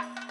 you